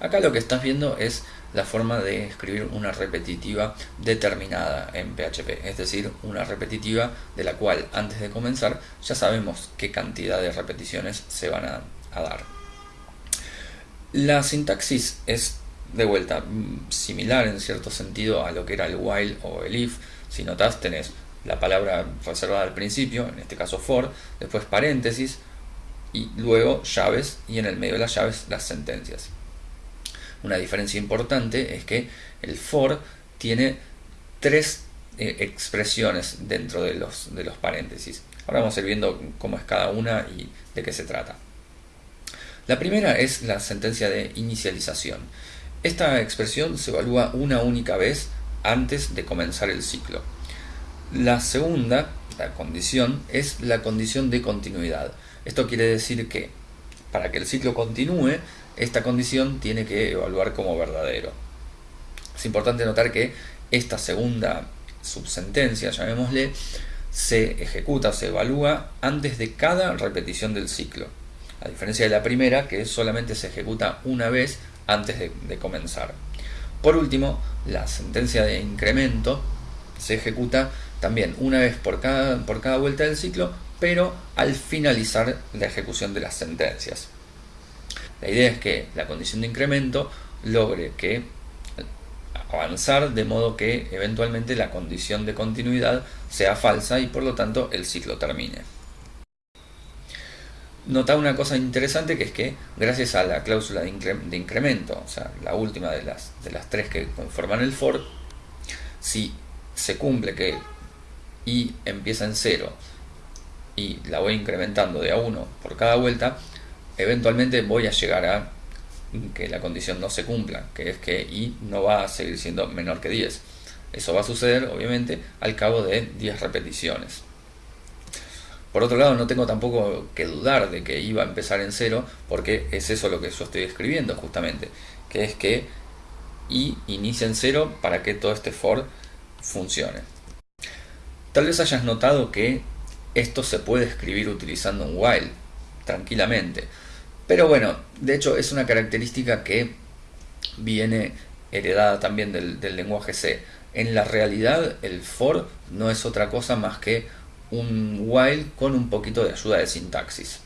Acá lo que estás viendo es la forma de escribir una repetitiva determinada en PHP, es decir, una repetitiva de la cual antes de comenzar ya sabemos qué cantidad de repeticiones se van a, dar. La sintaxis es de vuelta similar en cierto sentido a lo que era el while o el if. Si notas tenés la palabra reservada al principio, en este caso for, después paréntesis y luego llaves y en el medio de las llaves las sentencias. Una diferencia importante es que el for tiene tres eh, expresiones dentro de los, de los paréntesis. Ahora vamos a ir viendo cómo es cada una y de qué se trata. La primera es la sentencia de inicialización. Esta expresión se evalúa una única vez antes de comenzar el ciclo. La segunda, la condición, es la condición de continuidad. Esto quiere decir que para que el ciclo continúe, esta condición tiene que evaluar como verdadero. Es importante notar que esta segunda subsentencia, llamémosle, se ejecuta, se evalúa antes de cada repetición del ciclo. A diferencia de la primera, que solamente se ejecuta una vez antes de, comenzar. Por último, la sentencia de incremento se ejecuta también una vez por cada, por cada vuelta del ciclo, pero al finalizar la ejecución de las sentencias. La idea es que la condición de incremento logre que avanzar de modo que eventualmente la condición de continuidad sea falsa y por lo tanto el ciclo termine. Nota una cosa interesante que es que gracias a la cláusula de, incremento, o sea, la última de las, de las tres que conforman el for, si se cumple que y empieza en 0 y la voy incrementando de a 1 por cada vuelta, eventualmente voy a llegar a que la condición no se cumpla, que es que i no va a seguir siendo menor que 10. Eso va a suceder, obviamente, al cabo de 10 repeticiones. Por otro lado, no tengo tampoco que dudar de que i va a empezar en 0, porque es eso lo que yo estoy escribiendo justamente, que es que i inicia en 0 para que todo este for funcione. Tal vez hayas notado que esto se puede escribir utilizando un while, tranquilamente. Pero bueno, de hecho es una característica que viene heredada también del, lenguaje C. En la realidad el for no es otra cosa más que un while con un poquito de ayuda de sintaxis.